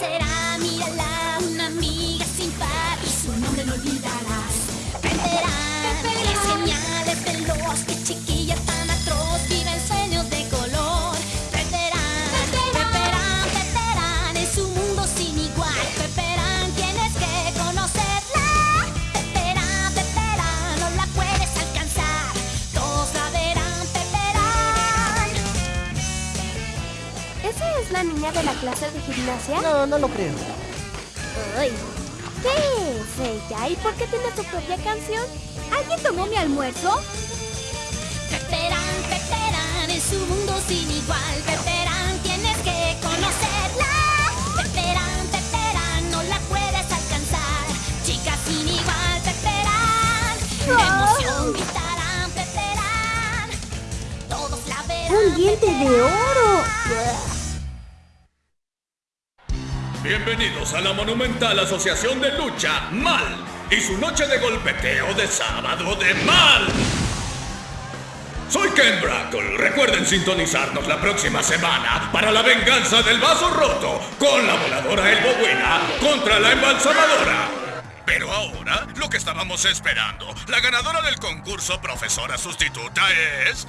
será, mírala, de la clase de gimnasia? No, no lo creo. Ay, ¿Qué es ella? ¿Y por qué tiene su propia canción? ¿Alguien tomó mi almuerzo? Peperán, Peperán, es un mundo sin igual. Peperán, tienes que conocerla. Peperán, Peperán, no la puedes alcanzar. Chica sin igual, Peperán. De emoción gritarán, Peperán. Todos la verán. ¡Un diente de oro! Bienvenidos a la monumental Asociación de Lucha Mal y su noche de golpeteo de sábado de mal. Soy Ken Brackle. Recuerden sintonizarnos la próxima semana para la venganza del vaso roto con la voladora El Buena contra la embalsamadora. Pero ahora, lo que estábamos esperando, la ganadora del concurso profesora sustituta es...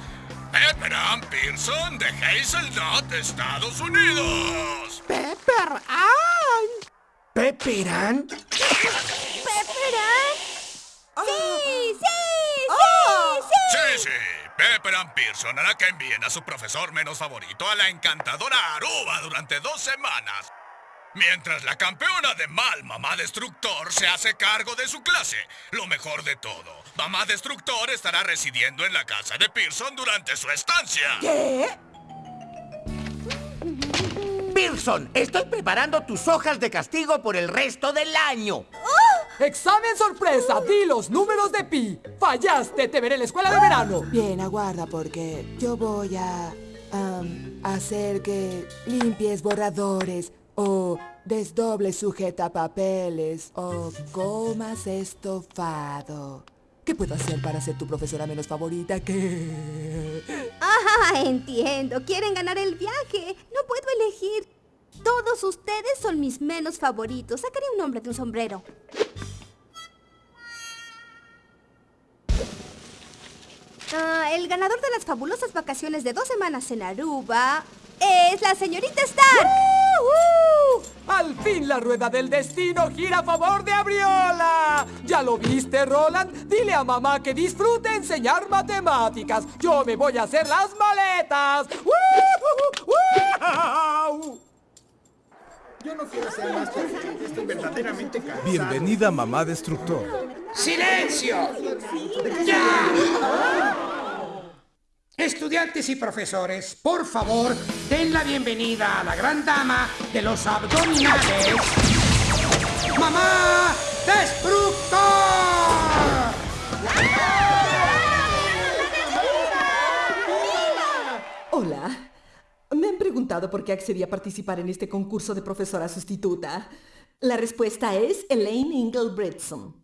Pepper Ann Pearson de Hazelnut, Estados Unidos. ¡Pepper Ann! ¿Pepperan? ¿Pepperán? ¡Sí, sí, Ah. sí, sí! Sí, sí. Pepper Ann Pearson hará que envíen a su profesor menos favorito a la encantadora Aruba durante dos semanas. Mientras la campeona de mal, Mamá Destructor, se hace cargo de su clase. Lo mejor de todo, Mamá Destructor estará residiendo en la casa de Pearson durante su estancia. ¿Qué? Pearson, estoy preparando tus hojas de castigo por el resto del año. ¡Examen sorpresa! ¡Di los números de pi! ¡Fallaste! ¡Te veré en la escuela de verano! Bien, aguarda porque yo voy a hacer que limpies borradores o desdobles sujetapapeles o comas estofado. ¿Qué puedo hacer para ser tu profesora menos favorita? ¿Qué? Ah, entiendo. Quieren ganar el viaje. No puedo elegir. Todos ustedes son mis menos favoritos. Sacaré un nombre de un sombrero. Ah, el ganador de las fabulosas vacaciones de dos semanas en Aruba es la señorita ¡Al fin la rueda del destino gira a favor de Abriola! ¿Ya lo viste, Roland? Dile a mamá que disfrute enseñar matemáticas. Yo me voy a hacer las maletas. ¡Woo! ¡Woo! Yo no quiero ser más Estoy verdaderamente cansado. Bienvenida, mamá destructor. ¡Silencio! ¡Ya! Estudiantes y profesores, por favor, den la bienvenida a la gran dama de los abdominales. ¡Mamá Destructor! Hola. Me han preguntado por qué accedí a participar en este concurso de profesora sustituta. La respuesta es Elaine Ingelbritson.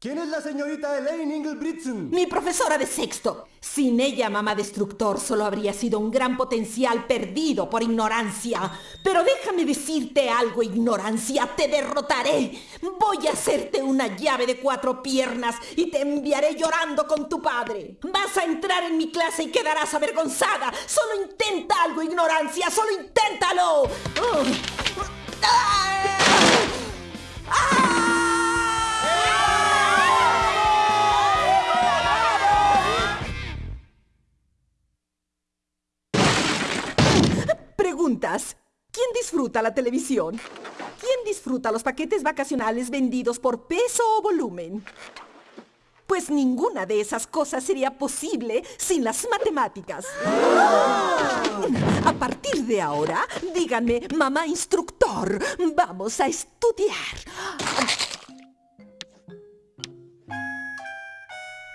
¿Quién es la señorita Elaine Ingelbritson? Mi profesora de sexto. Sin ella, mamá destructor, solo habría sido un gran potencial perdido por ignorancia. Pero déjame decirte algo, ignorancia, te derrotaré. Voy a hacerte una llave de cuatro piernas y te enviaré llorando con tu padre. Vas a entrar en mi clase y quedarás avergonzada. Solo intenta algo, ignorancia, solo inténtalo. ¿Quién disfruta la televisión? ¿Quién disfruta los paquetes vacacionales vendidos por peso o volumen? Pues ninguna de esas cosas sería posible sin las matemáticas. A partir de ahora, díganme, mamá instructor, vamos a estudiar.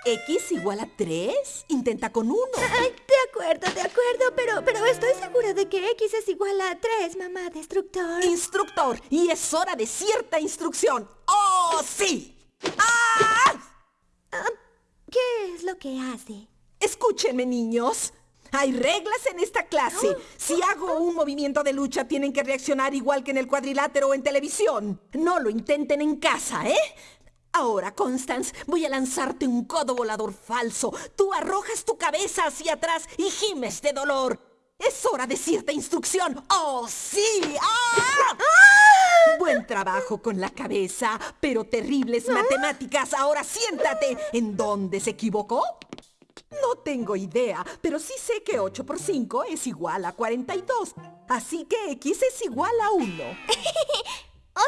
¿X igual a 3? Intenta con 1. Ay, de acuerdo, de acuerdo, pero, pero estoy segura de que X es igual a 3, mamá destructor. Instructor, y es hora de cierta instrucción. ¡Oh, sí! ¡Ah! Ah, ¿Qué es lo que hace? Escúchenme, niños. Hay reglas en esta clase. Si hago un movimiento de lucha, tienen que reaccionar igual que en el cuadrilátero o en televisión. No lo intenten en casa, ¿eh? Ahora, Constance, voy a lanzarte un codo volador falso. Tú arrojas tu cabeza hacia atrás y gimes de dolor. Es hora de cierta instrucción. ¡Oh, sí! ¡Ah! Buen trabajo con la cabeza, pero terribles matemáticas. Ahora siéntate. ¿En dónde se equivocó? No tengo idea, pero sí sé que 8 por 5 es igual a 42. Así que X es igual a 1.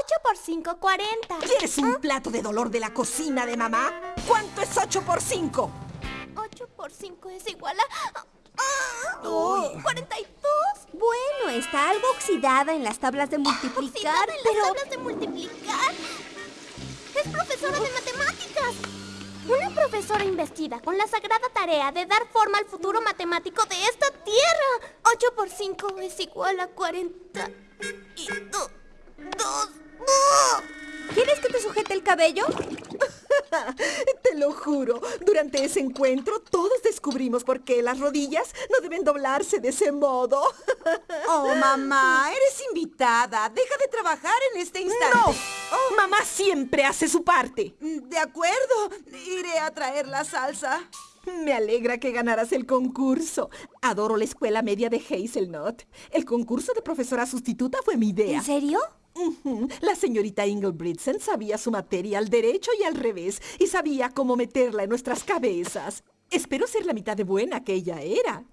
8 por 5, 40. ¿Quieres un plato de dolor de la cocina de mamá? ¿Cuánto es 8 por 5? 8 por 5 es igual a... ¡Ah! 42. Bueno, está algo oxidada en las tablas de multiplicar, en pero... las tablas de multiplicar. Es profesora de matemáticas. Una profesora investida con la sagrada tarea de dar forma al futuro matemático de esta tierra. 8 por 5 es igual a 40. Y 2. ¿Quieres que te sujete el cabello? Te lo juro, durante ese encuentro todos descubrimos por qué las rodillas no deben doblarse de ese modo. Oh, mamá, eres invitada. Deja de trabajar en este instante. ¡No! Mamá siempre hace su parte. De acuerdo, iré a traer la salsa. Me alegra que ganaras el concurso. Adoro la escuela media de Hazelnut. El concurso de profesora sustituta fue mi idea. ¿En serio? La señorita Ingelbritsen sabía su materia al derecho y al revés y sabía cómo meterla en nuestras cabezas. Espero ser la mitad de buena que ella era.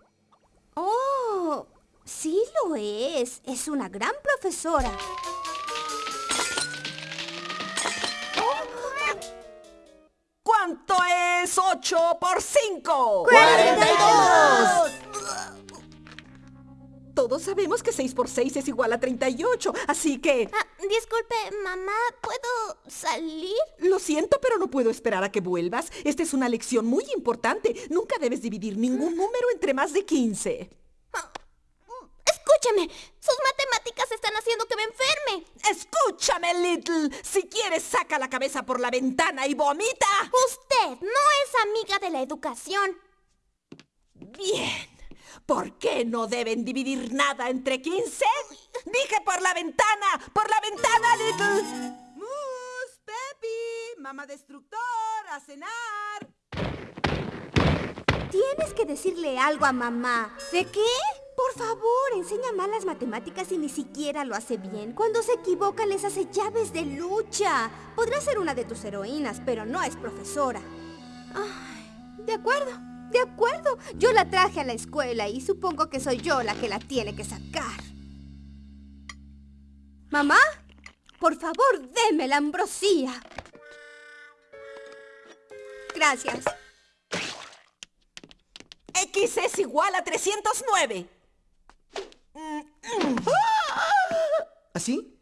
Oh, sí lo es. Es una gran profesora. ¿Cuánto es 8 por 5? ¡42! Todos sabemos que 6 por 6 es igual a 38, así que... Ah, disculpe, mamá, ¿puedo salir? Lo siento, pero no puedo esperar a que vuelvas. Esta es una lección muy importante. Nunca debes dividir ningún número entre más de 15. Escúcheme, sus matemáticas están haciendo que me enferme. Escúchame, Little. Si quieres, saca la cabeza por la ventana y vomita. Usted no es amiga de la educación. Bien. ¿Por qué no deben dividir nada entre 15? Dije por la ventana, por la ventana, Little. ¡Mus, Pepi! ¡Mamá destructor! ¡A cenar! Tienes que decirle algo a mamá. ¿De qué? Por favor, enseña mal las matemáticas y ni siquiera lo hace bien. Cuando se equivoca les hace llaves de lucha. Podrá ser una de tus heroínas, pero no es profesora. Ay, de acuerdo, de acuerdo. Yo la traje a la escuela y supongo que soy yo la que la tiene que sacar. Mamá, por favor, deme la ambrosía. Gracias. X es igual a 309. ¿Así?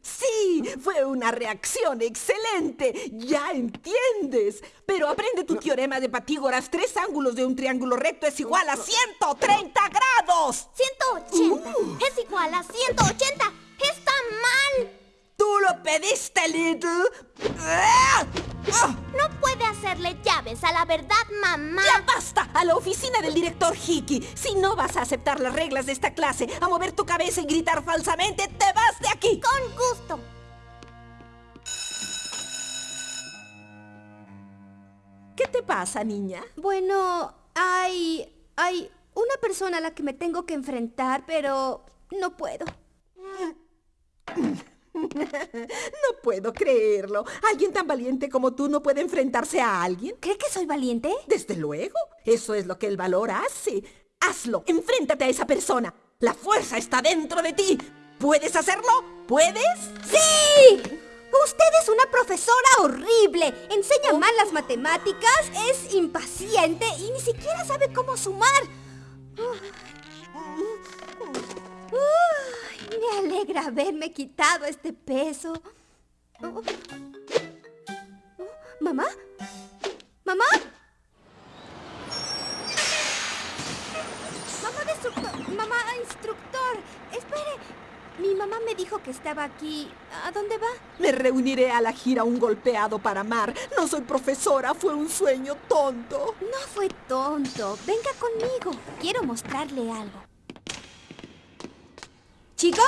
Sí, fue una reacción excelente. Ya entiendes. Pero aprende tu teorema de Patígoras. Tres ángulos de un triángulo recto es igual a 130 grados. 180 Uh. es igual a 180. Está mal. Tú lo pediste, Little. No puede hacerle llaves a la verdad, mamá. ¡Ya basta! A la oficina del director Hickey. Si no vas a aceptar las reglas de esta clase, a mover tu cabeza y gritar falsamente, te vas de aquí. Con gusto. ¿Qué te pasa, niña? Bueno, hay... hay una persona a la que me tengo que enfrentar, pero no puedo. No puedo creerlo. ¿Alguien tan valiente como tú no puede enfrentarse a alguien? ¿Cree que soy valiente? Desde luego. Eso es lo que el valor hace. Hazlo. Enfréntate a esa persona. La fuerza está dentro de ti. ¿Puedes hacerlo? ¿Puedes? ¡Sí! Usted es una profesora horrible. Enseña mal las matemáticas, es impaciente y ni siquiera sabe cómo sumar. Uy, me alegra haberme quitado este peso. Oh. Oh, ¿Mamá? ¿Mamá? Mamá. Mamá instructor. Mi mamá me dijo que estaba aquí. ¿A dónde va? Me reuniré a la gira Un golpeado para amar. No soy profesora, fue un sueño tonto. No fue tonto. Venga conmigo. Quiero mostrarle algo. ¿Chicos?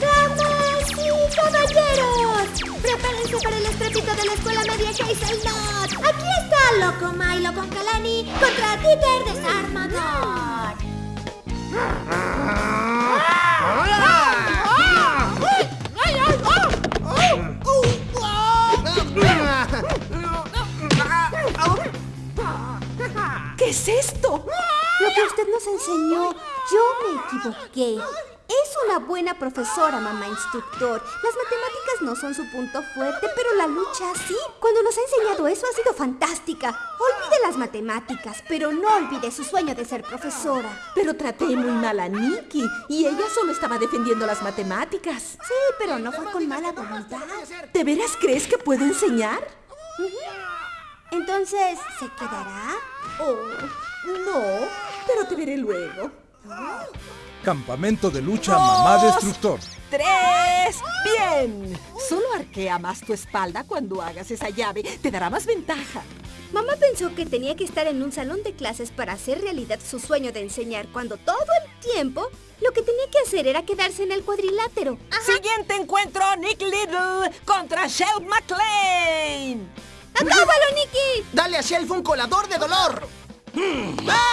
¡Damas y caballeros! ¡Prepárense para el estrépito de la escuela media Hazelnut! Aquí está Loco Milo con Kalani contra Dieter Desarmador. ¿Qué es esto? Lo que usted nos enseñó, yo me equivoqué. Es una buena profesora, mamá instructor. Las matemáticas no son su punto fuerte, pero la lucha sí. Cuando nos ha enseñado eso ha sido fantástica. Olvide las matemáticas, pero no olvide su sueño de ser profesora. Pero traté muy mal a Nikki y ella solo estaba defendiendo las matemáticas. Sí, pero no fue con mala voluntad. ¿De veras crees que puedo enseñar? Entonces, ¿se quedará? Oh, no, pero te veré luego. Campamento de lucha Mamá Destructor. ¡Tres! ¡Bien! Solo arquea más tu espalda cuando hagas esa llave. Te dará más ventaja. Mamá pensó que tenía que estar en un salón de clases para hacer realidad su sueño de enseñar, cuando todo el tiempo lo que tenía que hacer era quedarse en el cuadrilátero. Siguiente encuentro, Nick Little contra Shell McLean. ¡Acábalo, Nicky! ¡Dale a Shelf un colador de dolor! ¡Ay!